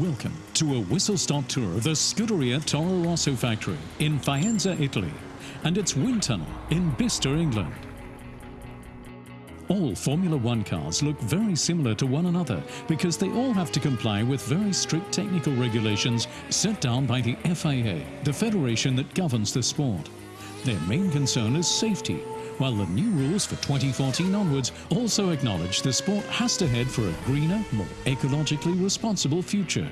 Welcome to a whistle-stop tour of the Scuderia Toro Rosso factory in Faenza, Italy, and its wind tunnel in Bicester, England. All Formula One cars look very similar to one another because they all have to comply with very strict technical regulations set down by the FIA, the federation that governs the sport. Their main concern is safety, while the new rules for 2014 onwards also acknowledge the sport has to head for a greener, more ecologically responsible future.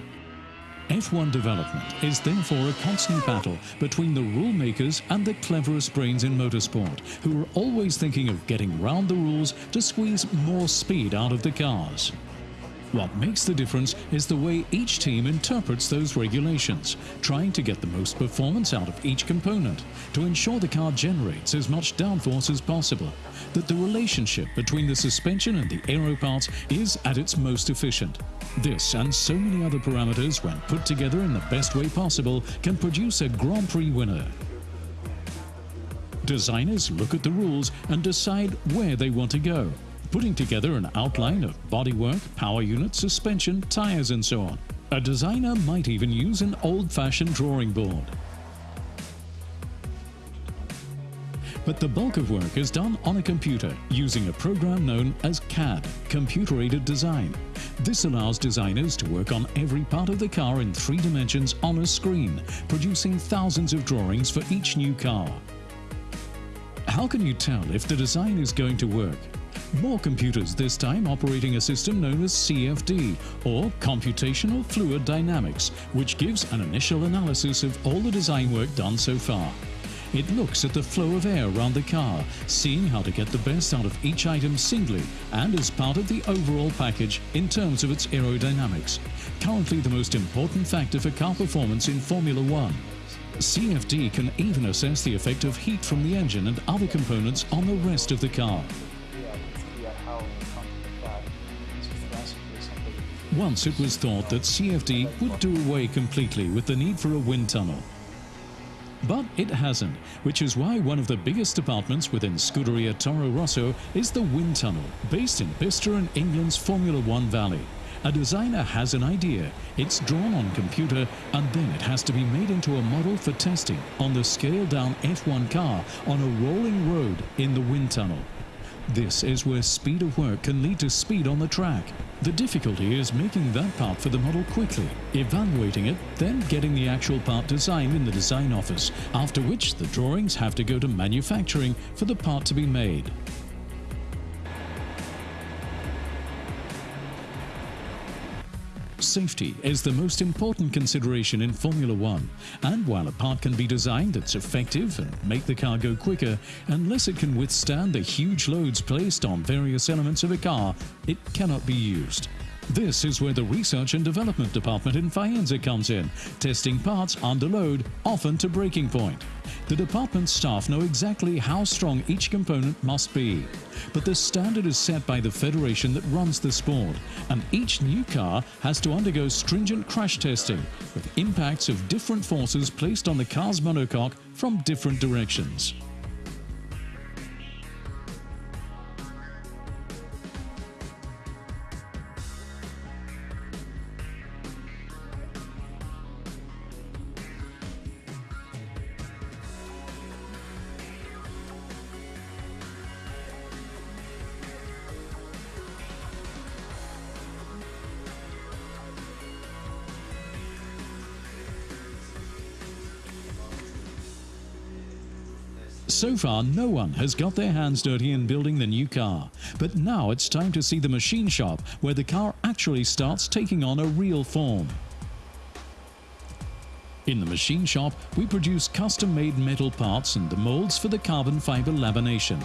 F1 development is therefore a constant battle between the rule makers and the cleverest brains in motorsport, who are always thinking of getting round the rules to squeeze more speed out of the cars. What makes the difference is the way each team interprets those regulations, trying to get the most performance out of each component to ensure the car generates as much downforce as possible, that the relationship between the suspension and the aero parts is at its most efficient. This and so many other parameters, when put together in the best way possible, can produce a Grand Prix winner. Designers look at the rules and decide where they want to go putting together an outline of bodywork, power unit, suspension, tyres and so on. A designer might even use an old-fashioned drawing board. But the bulk of work is done on a computer using a program known as CAD, Computer-Aided Design. This allows designers to work on every part of the car in three dimensions on a screen, producing thousands of drawings for each new car. How can you tell if the design is going to work? More computers this time operating a system known as CFD, or Computational Fluid Dynamics, which gives an initial analysis of all the design work done so far. It looks at the flow of air around the car, seeing how to get the best out of each item singly and as part of the overall package in terms of its aerodynamics, currently the most important factor for car performance in Formula One. CFD can even assess the effect of heat from the engine and other components on the rest of the car. Once it was thought that CFD would do away completely with the need for a wind tunnel. But it hasn't, which is why one of the biggest departments within Scuderia Toro Rosso is the wind tunnel, based in Bicester in England's Formula One Valley. A designer has an idea, it's drawn on computer, and then it has to be made into a model for testing on the scaled-down F1 car on a rolling road in the wind tunnel. This is where speed of work can lead to speed on the track. The difficulty is making that part for the model quickly, evaluating it, then getting the actual part designed in the design office, after which the drawings have to go to manufacturing for the part to be made. Safety is the most important consideration in Formula One, and while a part can be designed that's effective and make the car go quicker, unless it can withstand the huge loads placed on various elements of a car, it cannot be used. This is where the Research and Development Department in Faenza comes in, testing parts under load, often to breaking point. The department's staff know exactly how strong each component must be. But the standard is set by the federation that runs the sport, and each new car has to undergo stringent crash testing, with impacts of different forces placed on the car's monocoque from different directions. So far, no one has got their hands dirty in building the new car. But now it's time to see the machine shop where the car actually starts taking on a real form. In the machine shop, we produce custom-made metal parts and the molds for the carbon fiber lamination.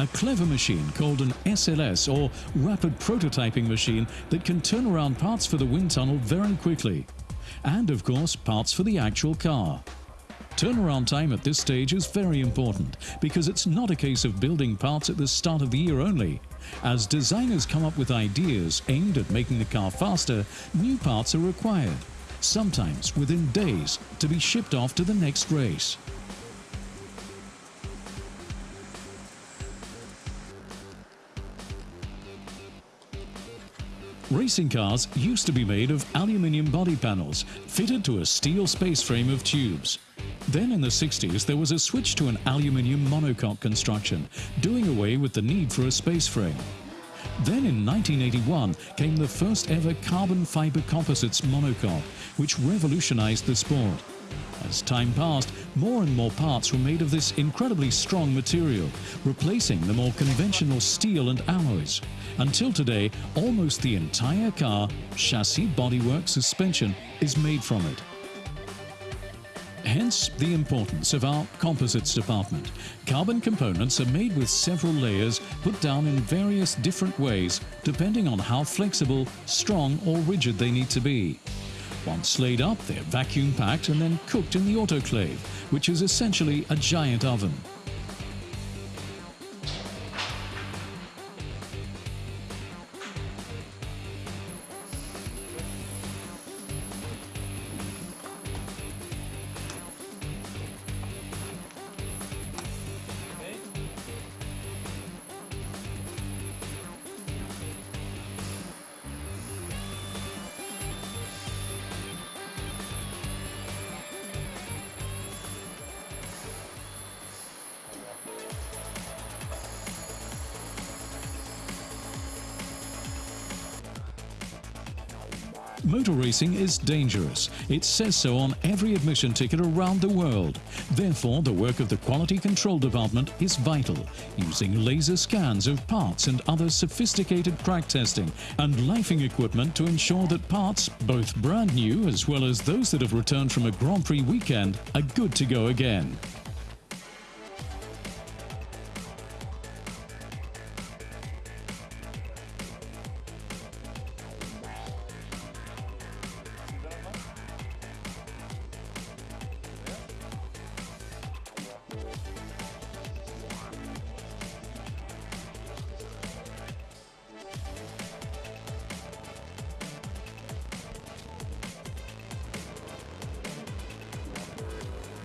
A clever machine called an SLS or Rapid Prototyping Machine that can turn around parts for the wind tunnel very quickly. And of course parts for the actual car. Turnaround time at this stage is very important because it's not a case of building parts at the start of the year only. As designers come up with ideas aimed at making the car faster, new parts are required. sometimes within days, to be shipped off to the next race. Racing cars used to be made of aluminium body panels fitted to a steel space frame of tubes. Then in the 60s there was a switch to an aluminium monocoque construction, doing away with the need for a space frame. Then in 1981 came the first ever carbon fiber composites monocoque, which revolutionized the sport. As time passed, more and more parts were made of this incredibly strong material, replacing the more conventional steel and alloys. Until today, almost the entire car, chassis, bodywork, suspension is made from it. Hence the importance of our composites department. Carbon components are made with several layers put down in various different ways depending on how flexible, strong or rigid they need to be. Once laid up, they're vacuum packed and then cooked in the autoclave, which is essentially a giant oven. Motor racing is dangerous. It says so on every admission ticket around the world. Therefore, the work of the Quality Control Department is vital, using laser scans of parts and other sophisticated crack testing and lifing equipment to ensure that parts, both brand new as well as those that have returned from a Grand Prix weekend, are good to go again.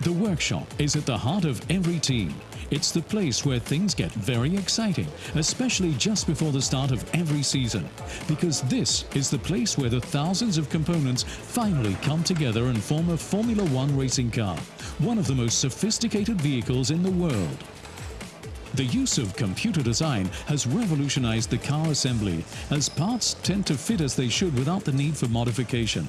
The workshop is at the heart of every team. It's the place where things get very exciting, especially just before the start of every season. Because this is the place where the thousands of components finally come together and form a Formula One racing car, one of the most sophisticated vehicles in the world. The use of computer design has revolutionized the car assembly, as parts tend to fit as they should without the need for modification.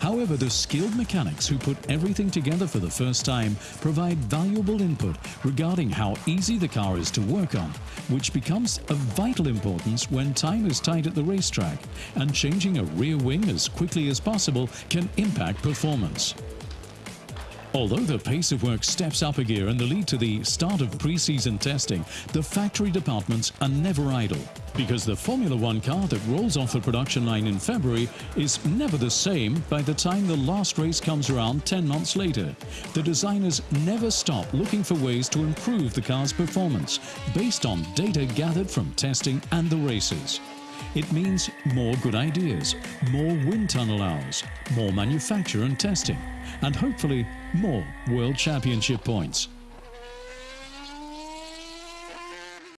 However, the skilled mechanics who put everything together for the first time provide valuable input regarding how easy the car is to work on, which becomes of vital importance when time is tight at the racetrack, and changing a rear wing as quickly as possible can impact performance. Although the pace of work steps up a gear in the lead to the start of pre-season testing, the factory departments are never idle. Because the Formula One car that rolls off the production line in February is never the same by the time the last race comes around 10 months later. The designers never stop looking for ways to improve the car's performance based on data gathered from testing and the races. It means more good ideas, more wind tunnel hours, more manufacture and testing, and hopefully more World Championship points.